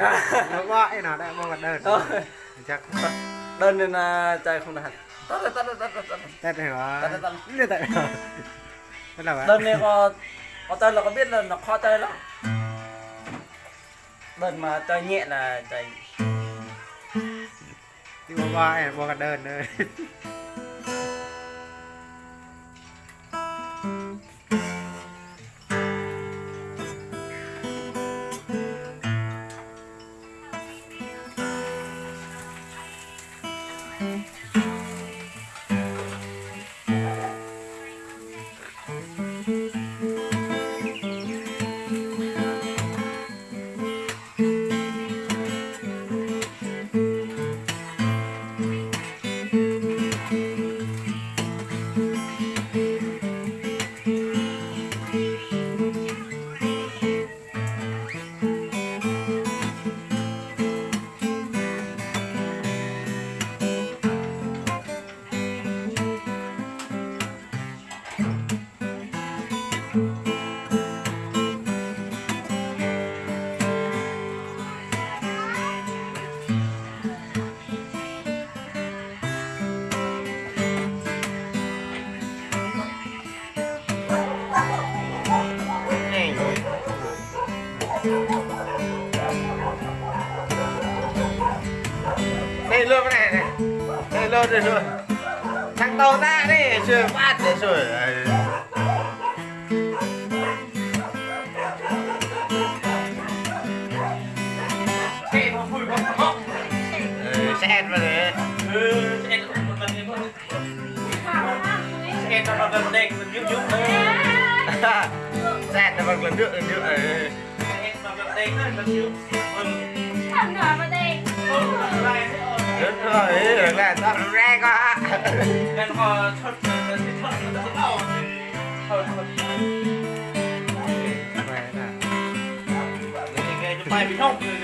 Nó gọi nó đã mua đơn. Thôi. chắc đơn nên là chạy không đạt tắt rồi, tắt rồi, tắt rồi, tắt rồi. Tắt tắt đơn này có có tên là có biết là nó khó chơi lắm. Đơn mà chơi nhẹ là chạy chứ mua gọi mua đơn Thank you. Đây luôn cái này này. Đây luôn đây rồi, thằng tàu ra đi, chưa phát để rồi. Ừ, xe vào đấy em nó lần đây lần giúp giúp xe nó bằng lần nước lần nước ừ. em nó lần đây lần giúp Thằng nhỏ mà đây đúng rồi được là tao ra quá nên có thoát thoát thoát thoát thoát thôi thôi Mẹ nè.